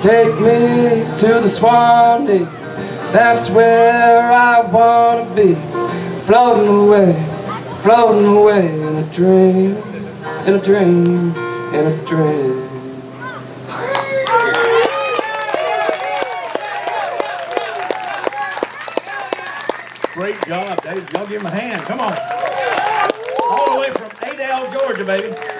Take me to the Swanee. That's where I wanna be. Floating away, floating away in a dream, in a dream, in a dream. Great job, Dave. Y'all give him a hand. Come on. All the way from Adel, Georgia, baby.